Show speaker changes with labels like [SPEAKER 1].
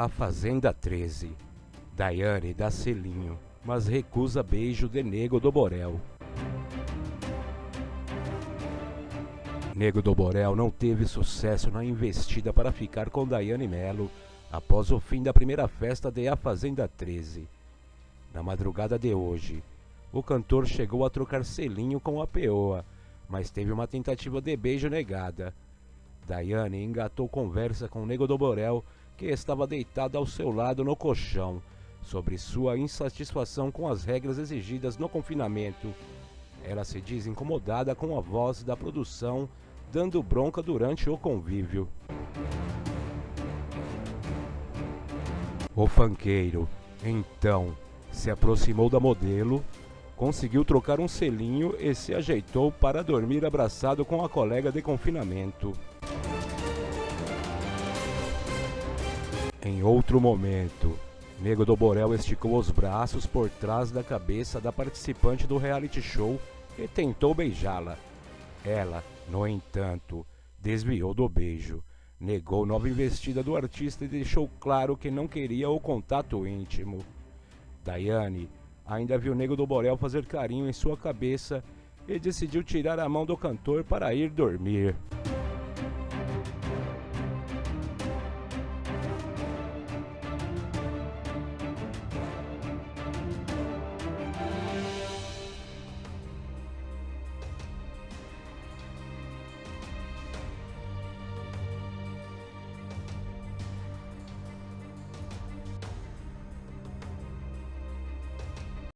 [SPEAKER 1] A Fazenda 13. Daiane dá selinho, mas recusa beijo de Nego do Borel. Nego do Borel não teve sucesso na investida para ficar com Daiane Melo após o fim da primeira festa de A Fazenda 13. Na madrugada de hoje, o cantor chegou a trocar selinho com a peoa, mas teve uma tentativa de beijo negada. Daiane engatou conversa com Nego do Borel que estava deitado ao seu lado no colchão, sobre sua insatisfação com as regras exigidas no confinamento. Ela se diz incomodada com a voz da produção dando bronca durante o convívio. O fanqueiro, então, se aproximou da modelo, conseguiu trocar um selinho e se ajeitou para dormir abraçado com a colega de confinamento. Em outro momento, Nego do Borel esticou os braços por trás da cabeça da participante do reality show e tentou beijá-la. Ela, no entanto, desviou do beijo, negou nova investida do artista e deixou claro que não queria o contato íntimo. Daiane ainda viu Nego do Borel fazer carinho em sua cabeça e decidiu tirar a mão do cantor para ir dormir.